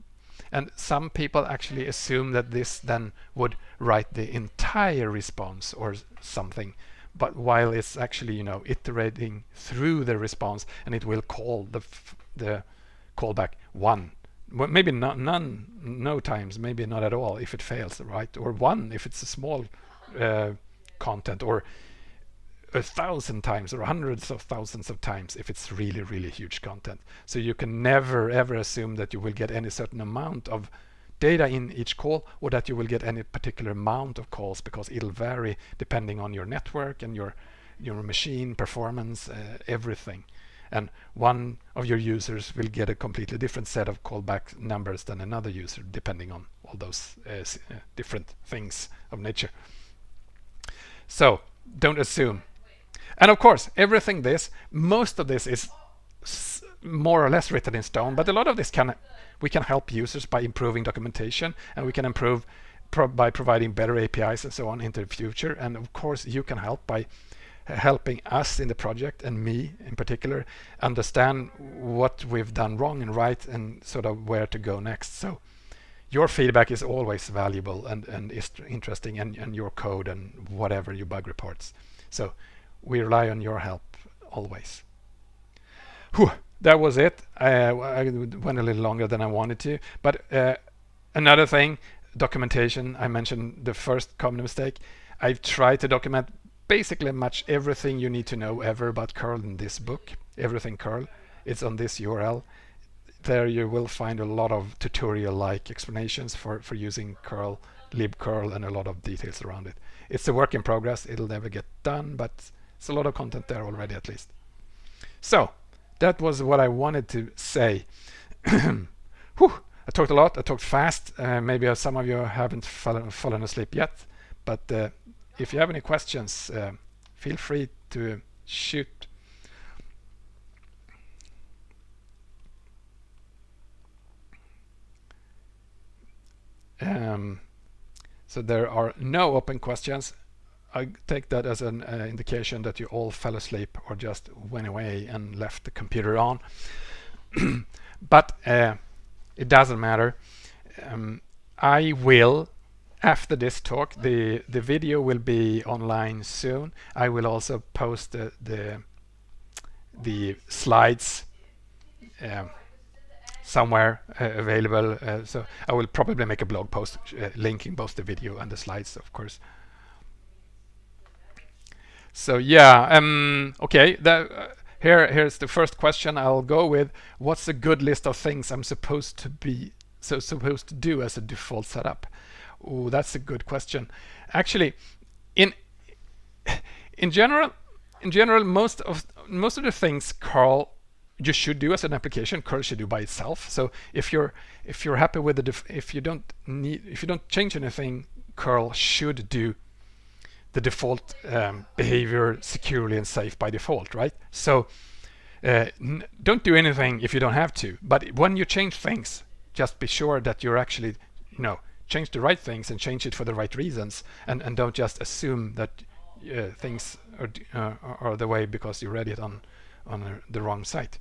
And some people actually assume that this then would write the entire response or something. But while it's actually you know iterating through the response and it will call the the callback one well, maybe not none, no times, maybe not at all if it fails, right? Or one if it's a small uh, content, or a thousand times or hundreds of thousands of times if it's really, really huge content. So you can never ever assume that you will get any certain amount of data in each call or that you will get any particular amount of calls because it'll vary depending on your network and your your machine performance, uh, everything. And one of your users will get a completely different set of callback numbers than another user, depending on all those uh, uh different things of nature. So don't assume. And of course, everything this, most of this is more or less written in stone, but a lot of this can we can help users by improving documentation and we can improve pro by providing better APIs and so on into the future. And of course, you can help by helping us in the project and me in particular understand what we've done wrong and right and sort of where to go next. So your feedback is always valuable and, and is interesting and, and your code and whatever your bug reports. So we rely on your help always. Whew that was it. I, I, went a little longer than I wanted to. But uh, another thing, documentation. I mentioned the first common mistake. I've tried to document basically much everything you need to know ever about curl in this book. Everything curl. It's on this URL. There you will find a lot of tutorial-like explanations for, for using curl, libcurl, and a lot of details around it. It's a work in progress. It'll never get done, but it's a lot of content there already at least. So that was what I wanted to say. Whew, I talked a lot, I talked fast. Uh, maybe some of you haven't fallen, fallen asleep yet, but uh, if you have any questions, uh, feel free to shoot. Um, so there are no open questions. I take that as an uh, indication that you all fell asleep or just went away and left the computer on. but uh, it doesn't matter. Um, I will, after this talk, the, the video will be online soon. I will also post the, the, the slides um, somewhere uh, available. Uh, so I will probably make a blog post uh, linking both the video and the slides, of course. So yeah, um, okay. That, uh, here, here's the first question I'll go with. What's a good list of things I'm supposed to be so supposed to do as a default setup? Oh, that's a good question. Actually, in in general, in general, most of most of the things curl you should do as an application, curl should do by itself. So if you're if you're happy with the if you don't need if you don't change anything, curl should do the default um, behavior securely and safe by default, right? So uh, don't do anything if you don't have to. But when you change things, just be sure that you're actually, you know, change the right things and change it for the right reasons, and and don't just assume that uh, things are uh, are the way because you read it on on the wrong site.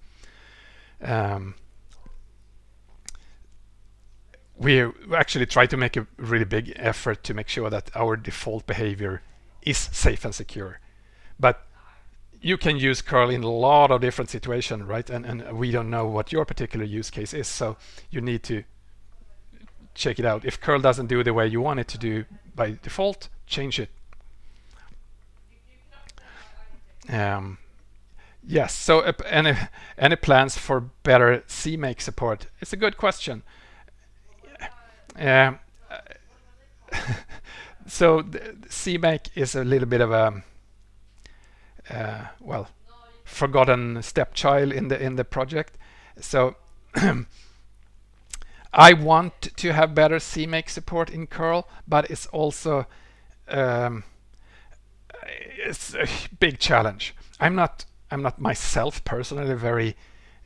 Um, we actually try to make a really big effort to make sure that our default behavior is safe and secure. But you can use curl in a lot of different situations, right? And, and we don't know what your particular use case is, so you need to check it out. If curl doesn't do the way you want it to do by default, change it. Um, yes, so uh, any, any plans for better CMake support? It's a good question. Um, so CMake is a little bit of a uh, well forgotten stepchild in the in the project. So I want to have better CMake support in curl, but it's also um, it's a big challenge. I'm not I'm not myself personally very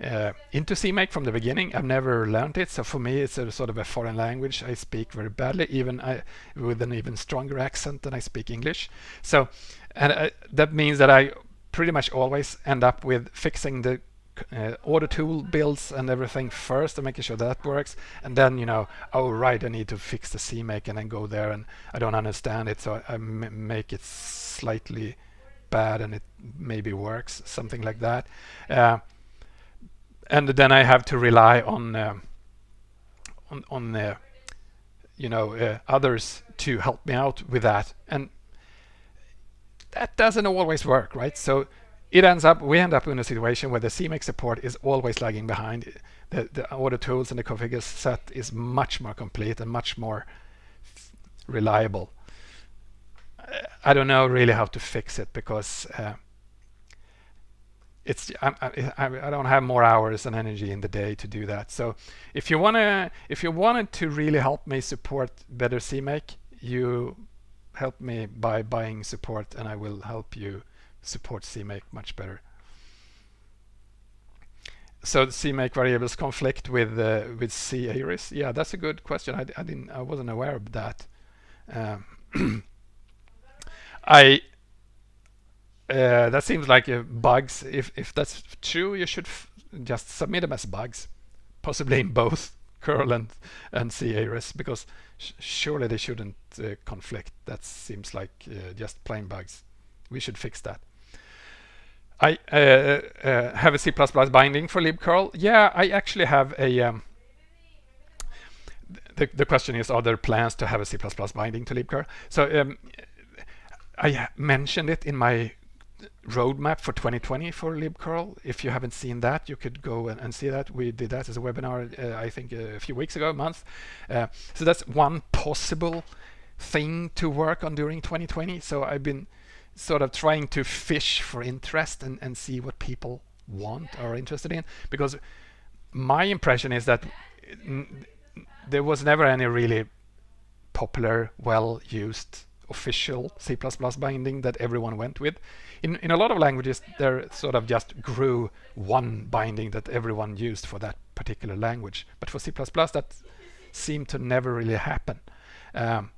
uh, into CMake from the beginning. I've never learned it, so for me it's a sort of a foreign language. I speak very badly, even I, with an even stronger accent than I speak English. So, and uh, that means that I pretty much always end up with fixing the uh, auto tool builds and everything first and making sure that works. And then you know oh right I need to fix the CMake and then go there and I don't understand it so I make it slightly bad and it maybe works something like that. Uh, and then I have to rely on uh, on, on uh, you know uh, others to help me out with that. And that doesn't always work right? So it ends up we end up in a situation where the CMake support is always lagging behind the, the the tools and the configure set is much more complete and much more reliable I don't know really how to fix it because uh, it's I, I, I, don't have more hours and energy in the day to do that. So if you wanna if you wanted to really help me support better CMake, you help me by buying support and I will help you support CMake much better. So the CMake variables conflict with uh, with C-Ares. Yeah, that's a good question. I, I didn't I wasn't aware of that. Um, I uh, that seems like uh, bugs. If if that's true, you should just submit them as bugs, possibly in both curl and and C-Ares, because sh surely they shouldn't uh, conflict. That seems like uh, just plain bugs. We should fix that. I uh, uh, have a C++ binding for libcurl. Yeah, I actually have a. Um, the, the question is, are there plans to have a C++ binding to libcurl? So um, I mentioned it in my roadmap for 2020 for libcurl. If you haven't seen that, you could go and, and see that. We did that as a webinar, uh, I think a few weeks ago, a month. Uh, so that's one possible thing to work on during 2020. So I've been sort of trying to fish for interest and, and see what people want or are interested in. Because my impression is that there was never any really popular, well-used official C++ binding that everyone went with. In, in a lot of languages, there sort of just grew one binding that everyone used for that particular language. But for C++, that seemed to never really happen. Um,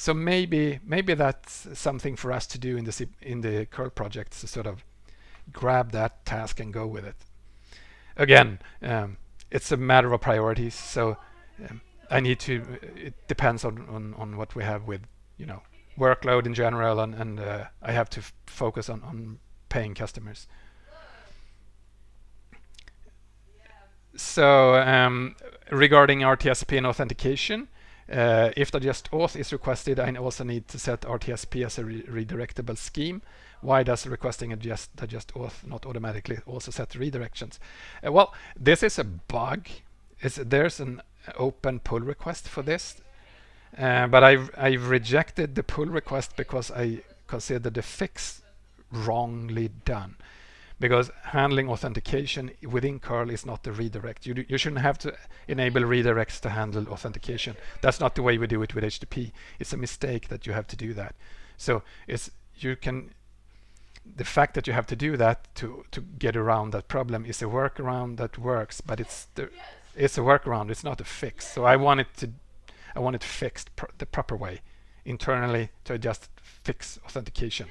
so maybe maybe that's something for us to do in the in the curl project to sort of grab that task and go with it. Again, um, it's a matter of priorities. So um, I need to. It depends on, on on what we have with you know workload in general, and, and uh, I have to focus on, on paying customers. So um, regarding RTSP and authentication, uh, if just auth is requested, I also need to set RTSP as a re redirectable scheme. Why does requesting a the just auth not automatically also set redirections? Uh, well, this is a bug. It's, there's an open pull request for this uh, but I've, I've rejected the pull request because I consider the fix wrongly done. Because handling authentication within curl is not the redirect. You, you shouldn't have to enable redirects to handle authentication. That's not the way we do it with HTTP. It's a mistake that you have to do that. So it's you can the fact that you have to do that to to get around that problem is a workaround that works, but it's the, it's a workaround. It's not a fix. So I wanted to I want it fixed pr the proper way internally to just fix authentication.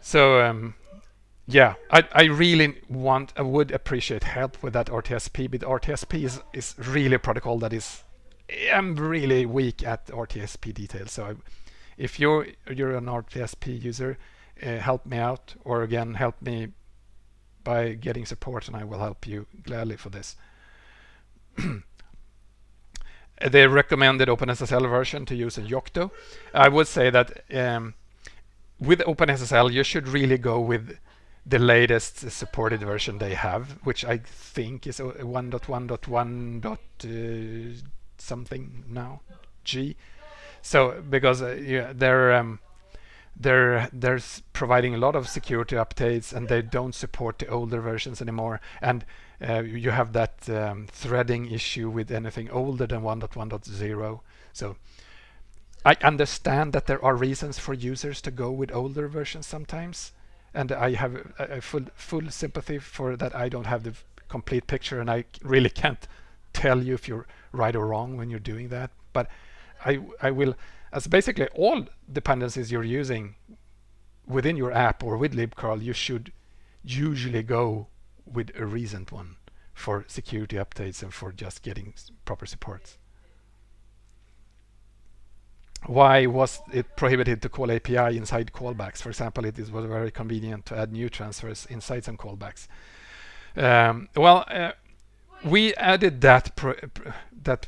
So um, yeah, I, I really want, I would appreciate help with that RTSP, but RTSP is, is really a protocol that is, I'm really weak at RTSP details. So I, if you're, you're an RTSP user, uh, help me out, or again, help me by getting support and I will help you gladly for this. the recommended OpenSSL version to use in Yocto. I would say that um, with OpenSSL you should really go with the latest supported version they have, which I think is 1.1.1. Uh, something now, G. So because uh, yeah, they're um, they're they're providing a lot of security updates and they don't support the older versions anymore and uh, you have that um, threading issue with anything older than 1.1.0 so I understand that there are reasons for users to go with older versions sometimes and I have a, a full full sympathy for that I don't have the complete picture and I really can't tell you if you're right or wrong when you're doing that but I I will as basically all dependencies you're using within your app or with libcurl, you should usually go with a recent one for security updates and for just getting proper supports. Why was it prohibited to call API inside callbacks? For example, it was very convenient to add new transfers inside some callbacks. Um, well, uh, we added that that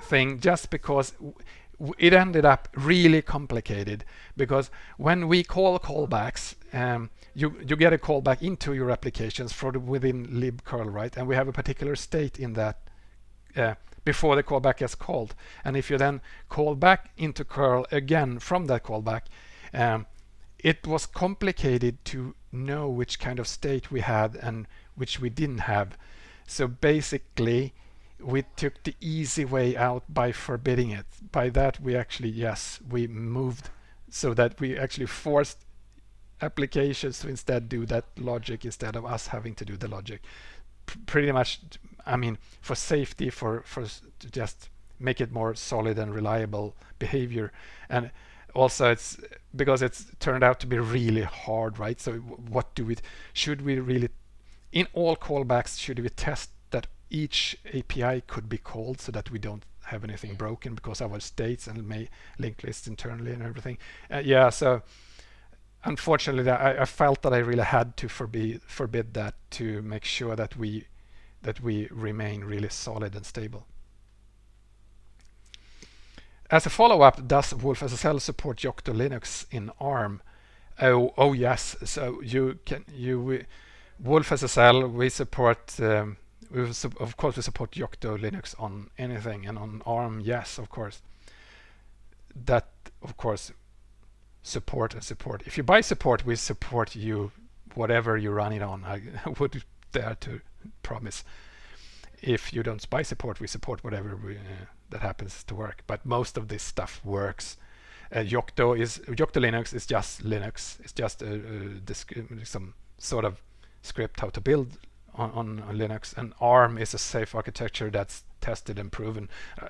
thing just because it ended up really complicated because when we call callbacks um, you you get a callback into your applications from within libcurl right and we have a particular state in that uh, before the callback is called. And if you then call back into curl again from that callback um, it was complicated to know which kind of state we had and which we didn't have. So basically we took the easy way out by forbidding it. By that we actually yes we moved so that we actually forced applications to instead do that logic instead of us having to do the logic. P pretty much I mean for safety for for to just make it more solid and reliable behavior. And also it's because it's turned out to be really hard right? So what do we should we really in all callbacks should we test that each API could be called so that we don't have anything broken because our states and may linked lists internally and everything? Uh, yeah so unfortunately I, I, felt that I really had to forbid forbid that to make sure that we that we remain really solid and stable as a follow-up, does wolfSSL support Yocto Linux in ARM? Oh, oh yes. So you can you we, wolfSSL we support. Um, we of course we support Yocto Linux on anything and on ARM. Yes, of course. That of course support and support. If you buy support, we support you whatever you run it on. I would dare to promise. If you don't buy support, we support whatever we. Uh, that happens to work. But most of this stuff works. Uh, Yocto is Yocto Linux is just Linux. It's just some sort of script how to build on, on, on, Linux. And ARM is a safe architecture that's tested and proven. Uh,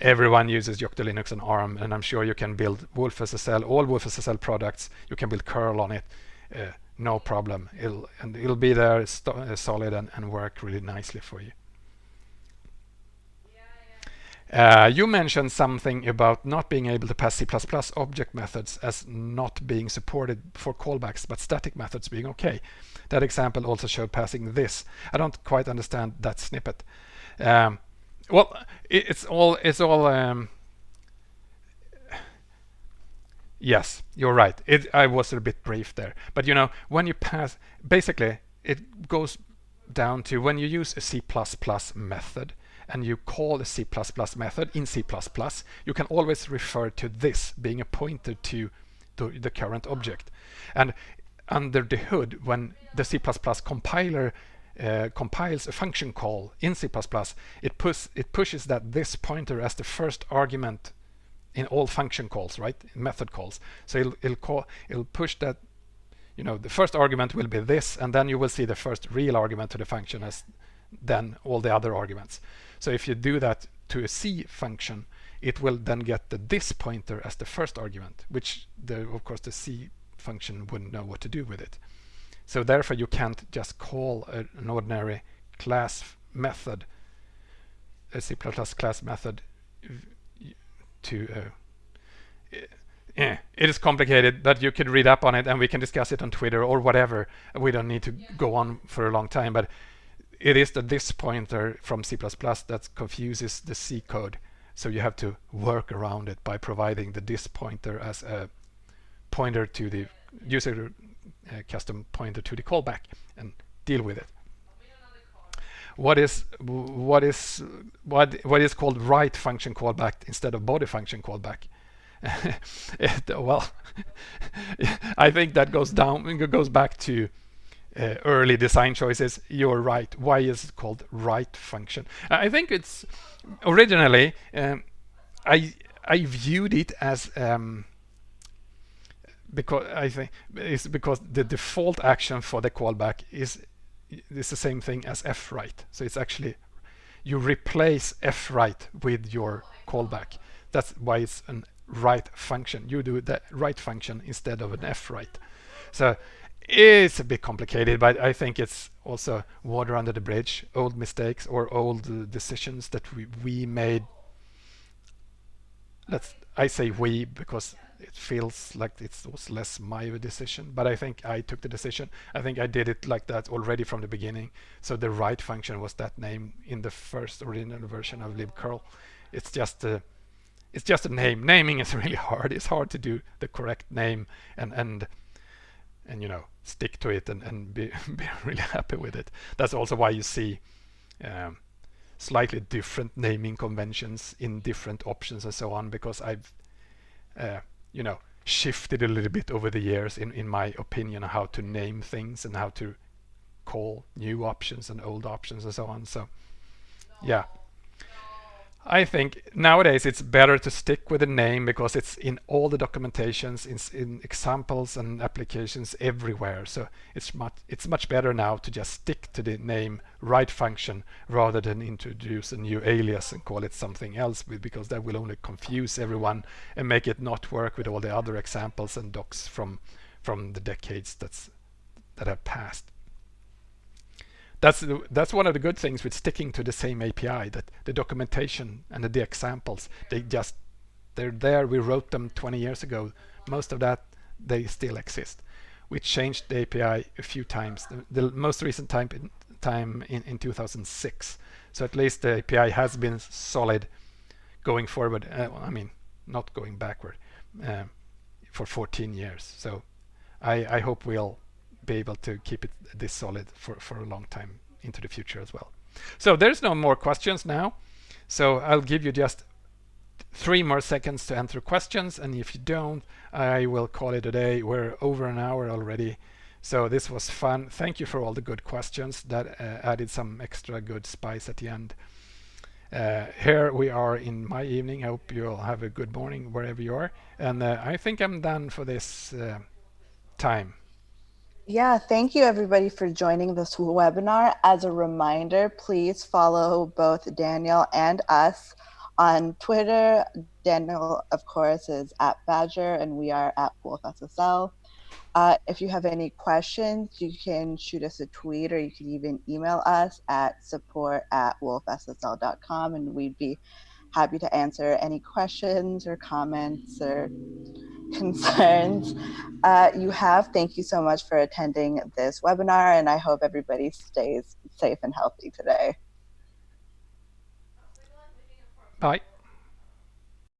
everyone uses Yocto Linux and ARM, and I'm sure you can build wolfSSL, all wolfSSL products. You can build curl on it, uh, no problem. It'll and it'll be there uh, solid and, and work really nicely for you. Uh, you mentioned something about not being able to pass C++ object methods as not being supported for callbacks, but static methods being okay. That example also showed passing this. I don't quite understand that snippet. Um, well, it, it's all it's all. Um, yes, you're right. It, I was a bit brief there, but you know when you pass, basically it goes down to when you use a C++ method and you call a C++ method in C++, you can always refer to this being a pointer to, the current object. And under the hood, when the C++ compiler uh, compiles a function call in C++, it, push, it pushes that this pointer as the first argument in all function calls, right? In method calls. So it'll, it'll, call, it'll push that, you know, the first argument will be this, and then you will see the first real argument to the function as then all the other arguments. So if you do that to a C function, it will then get the this pointer as the first argument, which the, of course the C function wouldn't know what to do with it. So therefore you can't just call a, an ordinary class method, a C++ class method to uh, yeah, it is complicated, but you could read up on it and we can discuss it on Twitter or whatever. We don't need to yeah. go on for a long time, but it is the this pointer from C++ that confuses the C code. So you have to work around it by providing the this pointer as a pointer to the user uh, custom pointer to the callback and deal with it. What is what is what what is called write function callback instead of body function callback? it, well, I think that goes down goes back to uh, early design choices, you're right. Why is it called write function? I think it's originally um, I I viewed it as um, because I think it's because the default action for the callback is is the same thing as fwrite. So it's actually you replace fwrite with your callback. That's why it's an write function. You do the write function instead of an fwrite. So it's a bit complicated, but I think it's also water under the bridge, old mistakes or old decisions that we, we made. Let's I say we because it feels like it was less my decision, but I think I took the decision. I think I did it like that already from the beginning. So the write function was that name in the first original version of libcurl. It's just a it's just a name. Naming is really hard. It's hard to do the correct name and and and you know stick to it and, and be, be really happy with it. That's also why you see um, slightly different naming conventions in different options and so on because I've uh, you know shifted a little bit over the years in, in my opinion how to name things and how to call new options and old options and so on. So yeah. I think nowadays it's better to stick with the name because it's in all the documentations, in, in, examples and applications everywhere. So it's much it's much better now to just stick to the name write function rather than introduce a new alias and call it something else because that will only confuse everyone and make it not work with all the other examples and docs from from the decades that's that have passed that's that's one of the good things with sticking to the same API that the documentation and the, the, examples they just they're there. We wrote them 20 years ago. Most of that they still exist. We changed the API a few times. The, the most recent time in, time in, in 2006 so at least the API has been solid going forward uh, I mean not going backward uh, for 14 years. So I, I hope we'll be able to keep it this solid for, for a long time into the future as well. So there's no more questions now. So I'll give you just three more seconds to answer questions. And if you don't, I will call it a day. We're over an hour already. So this was fun. Thank you for all the good questions that uh, added some extra good spice at the end. Uh, here we are in my evening. I hope you all have a good morning wherever you are. And uh, I think I'm done for this uh, time. Yeah, thank you everybody for joining this webinar. As a reminder, please follow both Daniel and us on Twitter. Daniel, of course, is at bagder and we are at wolfSSL. Uh, if you have any questions, you can shoot us a tweet or you can even email us at support at wolfssl.com and we'd be happy to answer any questions or comments or concerns uh, you have. Thank you so much for attending this webinar, and I hope everybody stays safe and healthy today. Bye.